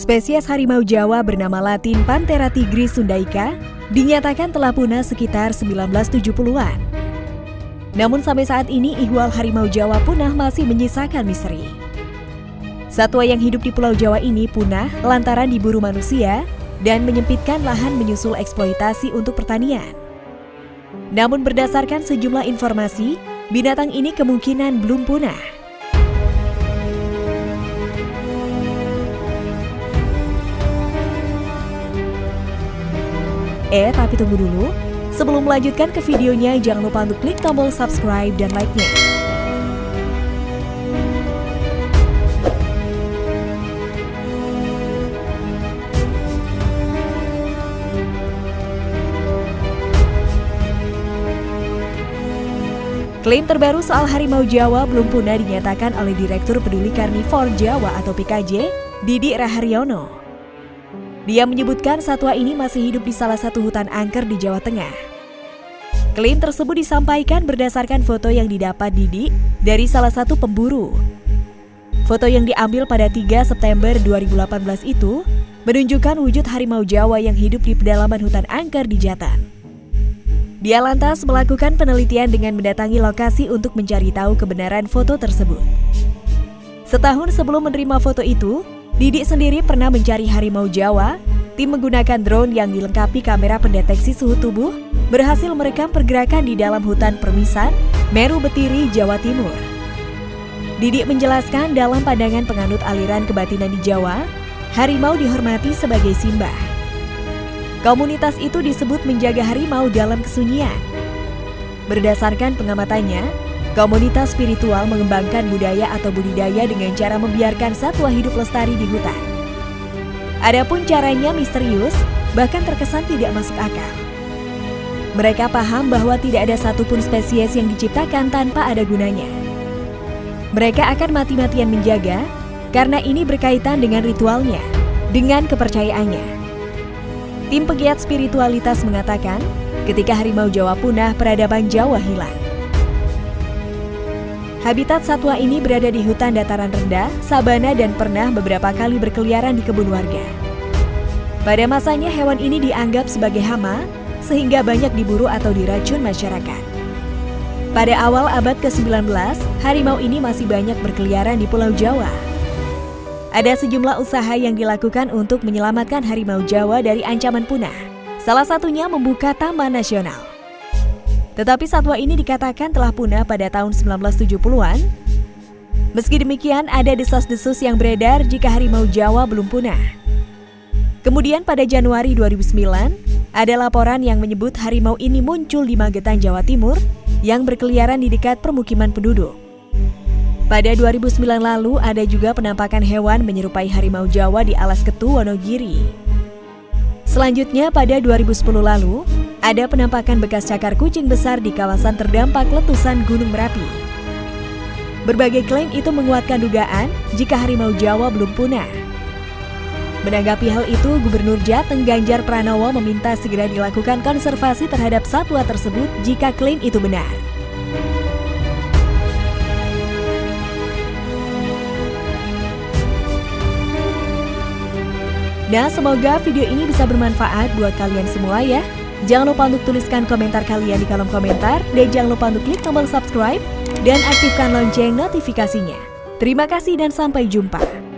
Spesies harimau Jawa bernama latin Panthera tigris sundaica dinyatakan telah punah sekitar 1970-an. Namun sampai saat ini ihwal harimau Jawa punah masih menyisakan misteri. Satwa yang hidup di Pulau Jawa ini punah lantaran diburu manusia dan menyempitkan lahan menyusul eksploitasi untuk pertanian. Namun berdasarkan sejumlah informasi, binatang ini kemungkinan belum punah. Eh, tapi tunggu dulu. Sebelum melanjutkan ke videonya, jangan lupa untuk klik tombol subscribe dan like-nya. Klaim terbaru soal harimau Jawa belum punah dinyatakan oleh Direktur Peduli Karnivor Jawa atau PKJ, Didi Raharyono. Dia menyebutkan satwa ini masih hidup di salah satu hutan angker di Jawa Tengah. Klaim tersebut disampaikan berdasarkan foto yang didapat Didi dari salah satu pemburu. Foto yang diambil pada 3 September 2018 itu menunjukkan wujud harimau Jawa yang hidup di pedalaman hutan angker di Jatan. Dia lantas melakukan penelitian dengan mendatangi lokasi untuk mencari tahu kebenaran foto tersebut. Setahun sebelum menerima foto itu, Didik sendiri pernah mencari harimau Jawa. Tim menggunakan drone yang dilengkapi kamera pendeteksi suhu tubuh berhasil merekam pergerakan di dalam hutan permisan Meru Betiri, Jawa Timur. Didik menjelaskan dalam pandangan penganut aliran kebatinan di Jawa, harimau dihormati sebagai simbah. Komunitas itu disebut menjaga harimau dalam kesunyian. Berdasarkan pengamatannya, komunitas spiritual mengembangkan budaya atau budidaya dengan cara membiarkan satwa hidup lestari di hutan. Adapun caranya misterius, bahkan terkesan tidak masuk akal. Mereka paham bahwa tidak ada satupun spesies yang diciptakan tanpa ada gunanya. Mereka akan mati-matian menjaga karena ini berkaitan dengan ritualnya, dengan kepercayaannya. Tim pegiat spiritualitas mengatakan, ketika harimau Jawa punah, peradaban Jawa hilang. Habitat satwa ini berada di hutan dataran rendah, sabana dan pernah beberapa kali berkeliaran di kebun warga. Pada masanya hewan ini dianggap sebagai hama, sehingga banyak diburu atau diracun masyarakat. Pada awal abad ke-19, harimau ini masih banyak berkeliaran di Pulau Jawa. Ada sejumlah usaha yang dilakukan untuk menyelamatkan harimau Jawa dari ancaman punah. Salah satunya membuka taman nasional. Tetapi satwa ini dikatakan telah punah pada tahun 1970-an. Meski demikian, ada desas-desus yang beredar jika harimau Jawa belum punah. Kemudian pada Januari 2009, ada laporan yang menyebut harimau ini muncul di Magetan, Jawa Timur yang berkeliaran di dekat permukiman penduduk. Pada 2009 lalu, ada juga penampakan hewan menyerupai harimau Jawa di Alas Ketu, Wonogiri. Selanjutnya, pada 2010 lalu, ada penampakan bekas cakar kucing besar di kawasan terdampak letusan Gunung Merapi. Berbagai klaim itu menguatkan dugaan jika harimau Jawa belum punah. Menanggapi hal itu, Gubernur Jateng Ganjar Pranowo meminta segera dilakukan konservasi terhadap satwa tersebut jika klaim itu benar. Nah, semoga video ini bisa bermanfaat buat kalian semua ya. Jangan lupa untuk tuliskan komentar kalian di kolom komentar dan jangan lupa untuk klik tombol subscribe dan aktifkan lonceng notifikasinya. Terima kasih dan sampai jumpa.